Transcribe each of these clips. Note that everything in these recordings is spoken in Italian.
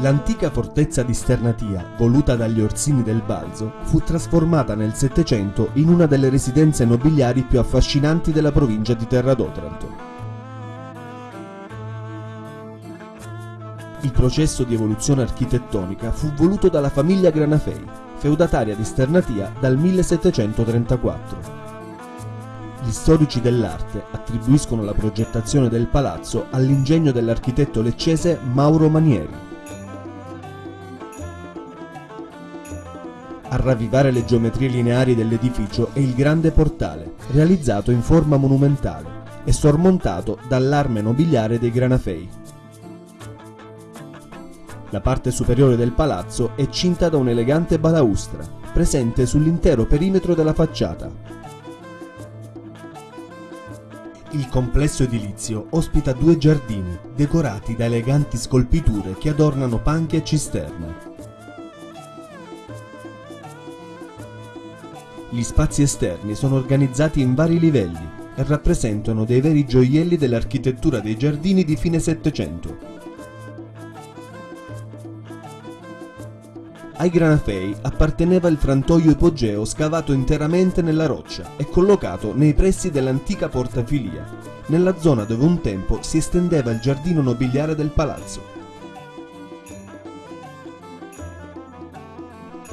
L'antica fortezza di Sternatia, voluta dagli Orsini del Balzo, fu trasformata nel Settecento in una delle residenze nobiliari più affascinanti della provincia di Terra d'Otranto. Il processo di evoluzione architettonica fu voluto dalla famiglia Granafei, feudataria di Sternatia dal 1734. Gli storici dell'arte attribuiscono la progettazione del palazzo all'ingegno dell'architetto leccese Mauro Manieri. A ravvivare le geometrie lineari dell'edificio è il grande portale, realizzato in forma monumentale e sormontato dall'arme nobiliare dei Granafei. La parte superiore del palazzo è cinta da un'elegante balaustra, presente sull'intero perimetro della facciata. Il complesso edilizio ospita due giardini, decorati da eleganti scolpiture che adornano panche e cisterne. Gli spazi esterni sono organizzati in vari livelli e rappresentano dei veri gioielli dell'architettura dei giardini di fine Settecento. Ai Granafei apparteneva il frantoio ipogeo scavato interamente nella roccia e collocato nei pressi dell'antica portafilia, nella zona dove un tempo si estendeva il giardino nobiliare del palazzo.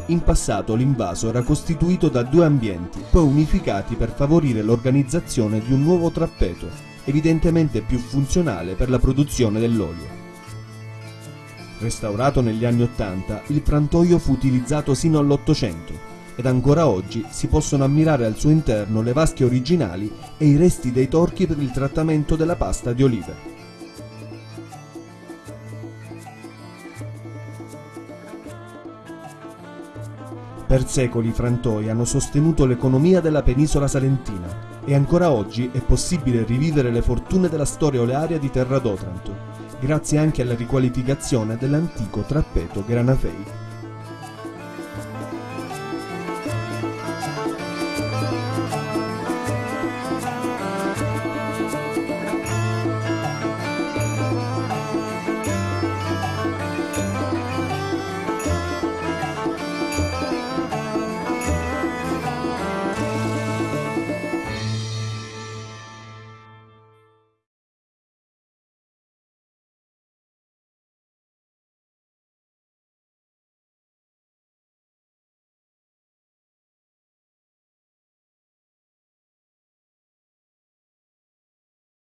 In passato l'invaso era costituito da due ambienti, poi unificati per favorire l'organizzazione di un nuovo trappeto, evidentemente più funzionale per la produzione dell'olio. Restaurato negli anni Ottanta, il frantoio fu utilizzato sino all'Ottocento ed ancora oggi si possono ammirare al suo interno le vasche originali e i resti dei torchi per il trattamento della pasta di olive. Per secoli i frantoi hanno sostenuto l'economia della penisola salentina e ancora oggi è possibile rivivere le fortune della storia olearia di Terra d'Otranto, grazie anche alla riqualificazione dell'antico trappeto Granafei.